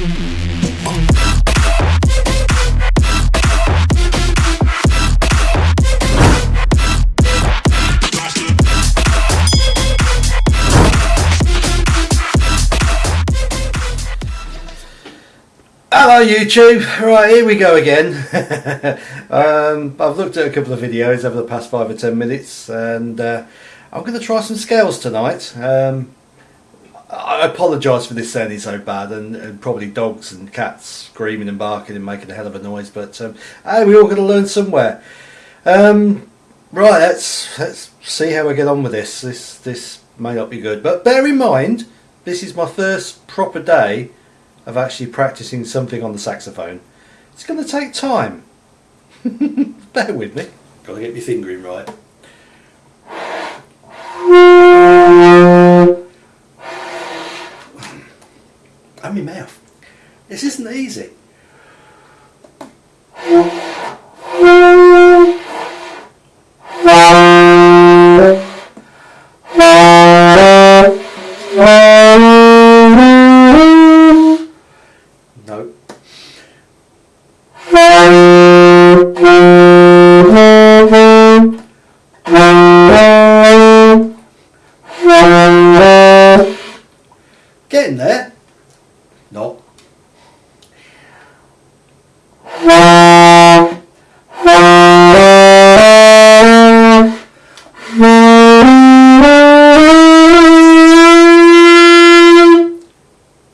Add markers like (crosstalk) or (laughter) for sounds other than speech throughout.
Hello YouTube, right here we go again. (laughs) um, I've looked at a couple of videos over the past five or ten minutes and uh, I'm going to try some scales tonight. Um, I apologise for this sounding so bad and, and, probably dogs and cats screaming and barking and making a hell of a noise but um, hey, we're all going to learn somewhere. Um, right, let's, let's see how we get on with this. This, this may not be good but bear in mind this is my first proper day of actually practicing something on the saxophone. It's going to take time. (laughs) Bear with me. Got to get my fingering right. (laughs) And my mouth. This isn't easy. Getting there.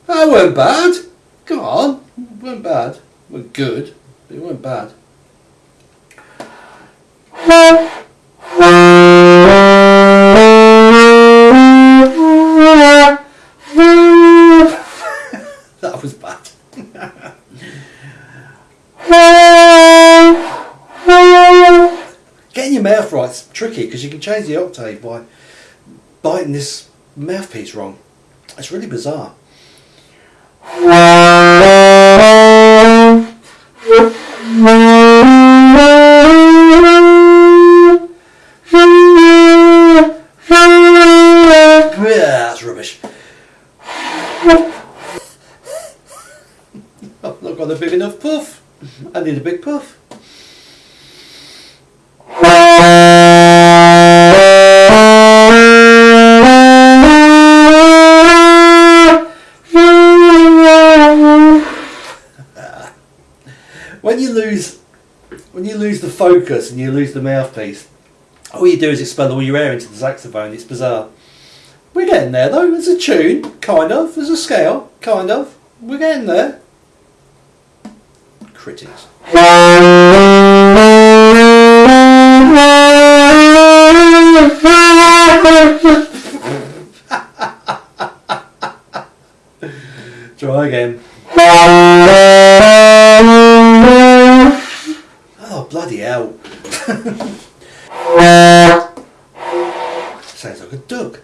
That weren't bad. Come on. It weren't bad. It weren't good. But it weren't bad. Mouth right is tricky because you can change the octave by biting this mouthpiece wrong. It's really bizarre. Yeah, that's rubbish. (laughs) I've not got a big enough puff. I need a big puff. When you lose when you lose the focus and you lose the mouthpiece, all you do is expel all your air into the saxophone. It's bizarre. We're getting there though. There's a tune, kind of. There's a scale, kind of. We're getting there. Critics. (laughs) Try again. Bloody hell! (laughs) Sounds like a duck.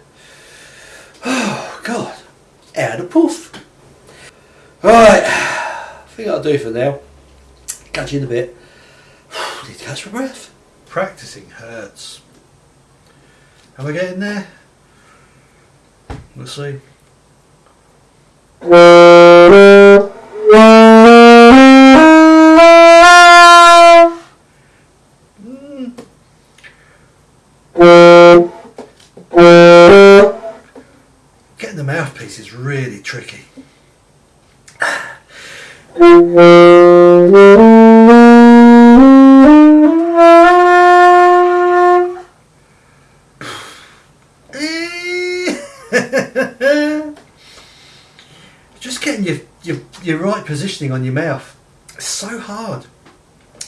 Oh (sighs) god, out of poof. Alright, I think I'll do for now. Catch you in a bit. (sighs) Need to catch my breath. Practicing hurts. Am I getting there? We'll see. The mouthpiece is really tricky. (laughs) Just getting your, your, your right positioning on your mouth. It's so hard.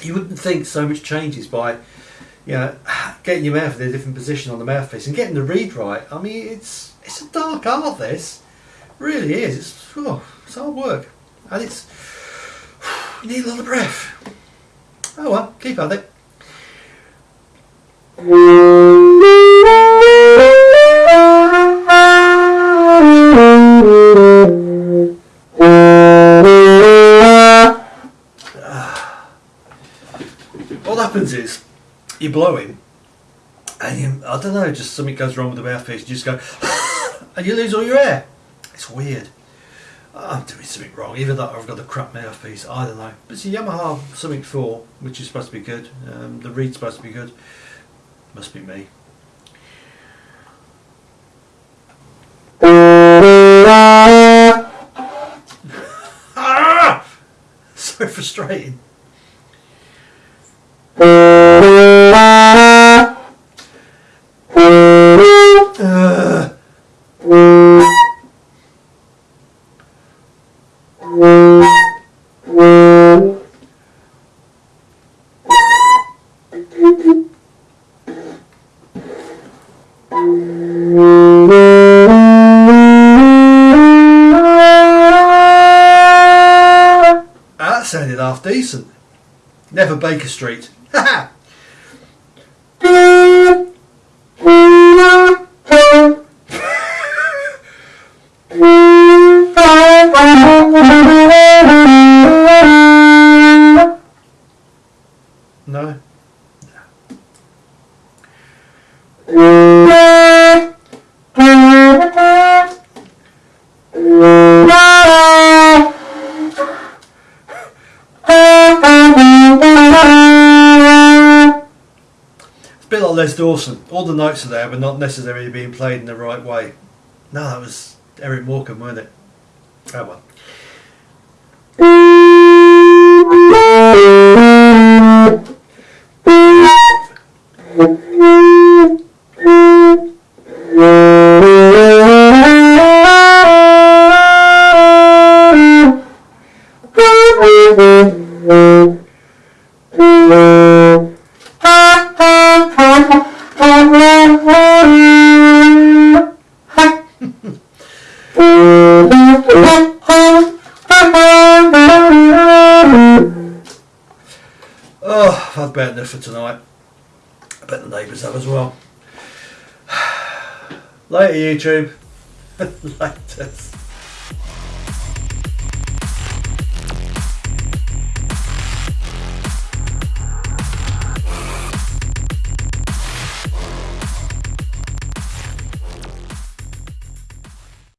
You wouldn't think so much changes by you know, getting your mouth in a different position on the mouthpiece and getting the reed right. I mean, it's it's a dark art. This it really is. It's oh, it's hard work, and it's (sighs) you need a lot of breath. Oh well, keep at it. (sighs) What happens is you blow you, I don't know, just something goes wrong with the mouthpiece. You just go, (laughs) and you lose all your air. It's weird. I'm doing something wrong. That or I've got the crap mouthpiece. I don't know. But it's a Yamaha something 4, which is supposed to be good. Um, the reed's supposed to be good. Must be me. Ah, that sounded half decent. Never Baker Street. No. It's a bit like Les Dawson. All the notes are there, but not necessarily being played in the right way. No, that was Eric Morecambe, wasn't it? Oh well. Oh, I've had about enough for tonight. I bet the neighbours have as well. (sighs) Later, YouTube. (laughs) Later.